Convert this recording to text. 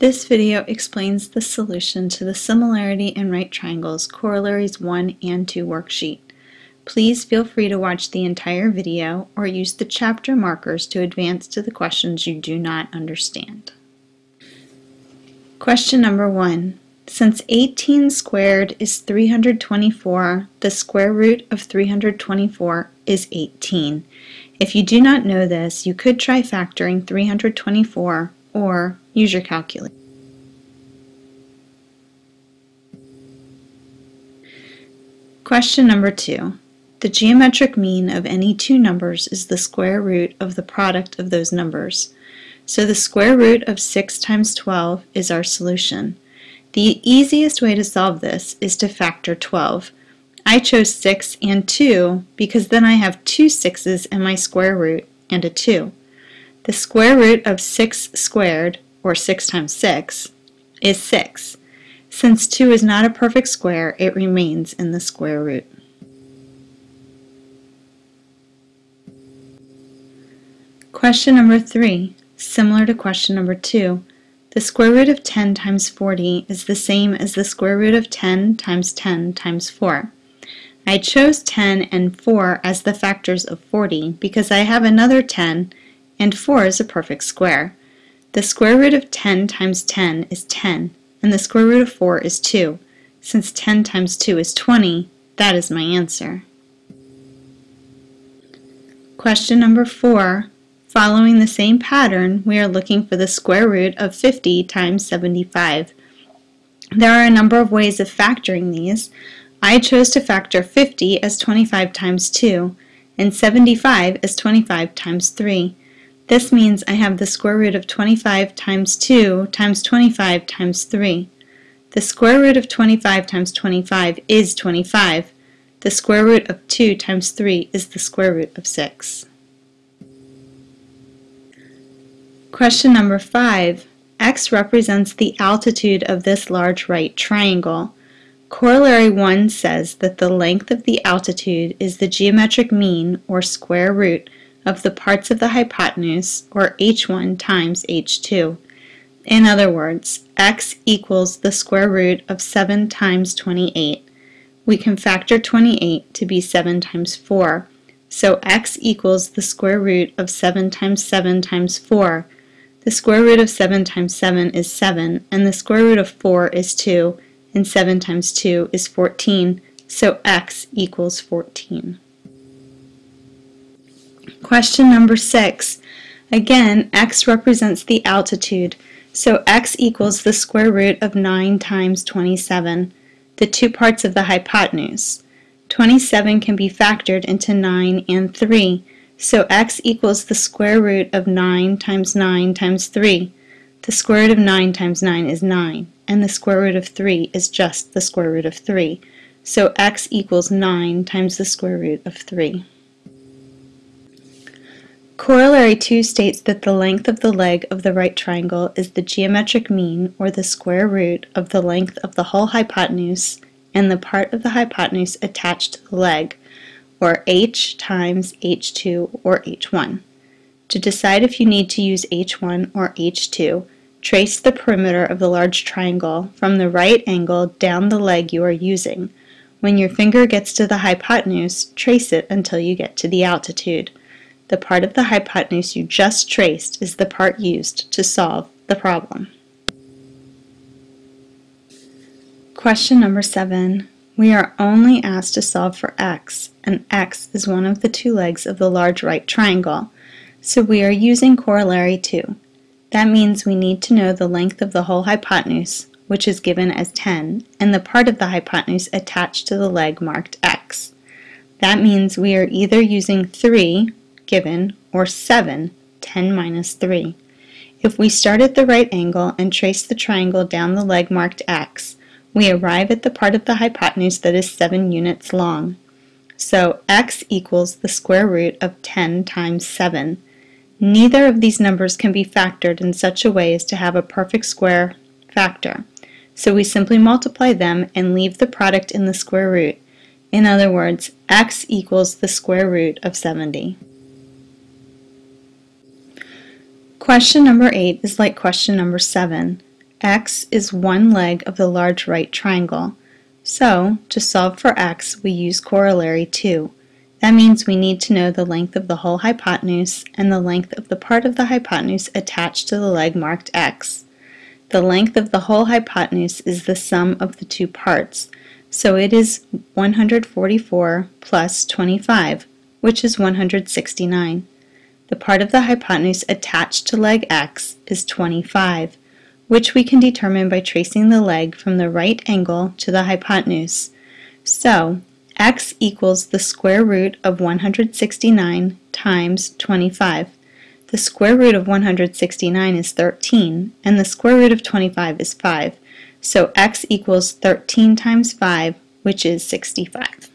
This video explains the solution to the similarity in right triangles corollaries 1 and 2 worksheet. Please feel free to watch the entire video or use the chapter markers to advance to the questions you do not understand. Question number 1. Since 18 squared is 324, the square root of 324 is 18. If you do not know this, you could try factoring 324 or use your calculator. Question number two. The geometric mean of any two numbers is the square root of the product of those numbers. So the square root of 6 times 12 is our solution. The easiest way to solve this is to factor 12. I chose 6 and 2 because then I have two 6's in my square root and a 2. The square root of 6 squared, or 6 times 6, is 6. Since 2 is not a perfect square, it remains in the square root. Question number 3, similar to question number 2. The square root of 10 times 40 is the same as the square root of 10 times 10 times 4. I chose 10 and 4 as the factors of 40 because I have another 10 and 4 is a perfect square. The square root of 10 times 10 is 10, and the square root of 4 is 2. Since 10 times 2 is 20, that is my answer. Question number 4. Following the same pattern, we are looking for the square root of 50 times 75. There are a number of ways of factoring these. I chose to factor 50 as 25 times 2 and 75 as 25 times 3. This means I have the square root of 25 times 2 times 25 times 3. The square root of 25 times 25 is 25. The square root of 2 times 3 is the square root of 6. Question number 5. X represents the altitude of this large right triangle. Corollary 1 says that the length of the altitude is the geometric mean, or square root, of the parts of the hypotenuse, or h1 times h2. In other words, x equals the square root of 7 times 28. We can factor 28 to be 7 times 4. So x equals the square root of 7 times 7 times 4. The square root of 7 times 7 is 7, and the square root of 4 is 2, and 7 times 2 is 14, so x equals 14. Question number six. Again, x represents the altitude, so x equals the square root of 9 times 27, the two parts of the hypotenuse. 27 can be factored into 9 and 3, so x equals the square root of 9 times 9 times 3. The square root of 9 times 9 is 9, and the square root of 3 is just the square root of 3. So x equals 9 times the square root of 3. Corollary 2 states that the length of the leg of the right triangle is the geometric mean, or the square root, of the length of the whole hypotenuse and the part of the hypotenuse attached to the leg, or h times h2 or h1. To decide if you need to use h1 or h2, trace the perimeter of the large triangle from the right angle down the leg you are using. When your finger gets to the hypotenuse, trace it until you get to the altitude. The part of the hypotenuse you just traced is the part used to solve the problem. Question number seven. We are only asked to solve for x, and x is one of the two legs of the large right triangle, so we are using corollary 2. That means we need to know the length of the whole hypotenuse, which is given as 10, and the part of the hypotenuse attached to the leg marked x. That means we are either using 3, given, or 7, 10 minus 3. If we start at the right angle and trace the triangle down the leg marked x, we arrive at the part of the hypotenuse that is 7 units long. So x equals the square root of 10 times 7. Neither of these numbers can be factored in such a way as to have a perfect square factor. So we simply multiply them and leave the product in the square root. In other words, x equals the square root of 70. Question number 8 is like question number 7. x is one leg of the large right triangle. So, to solve for x, we use corollary 2. That means we need to know the length of the whole hypotenuse and the length of the part of the hypotenuse attached to the leg marked x. The length of the whole hypotenuse is the sum of the two parts, so it is 144 plus 25, which is 169. The part of the hypotenuse attached to leg x is 25, which we can determine by tracing the leg from the right angle to the hypotenuse. So, x equals the square root of 169 times 25. The square root of 169 is 13, and the square root of 25 is 5. So x equals 13 times 5, which is 65.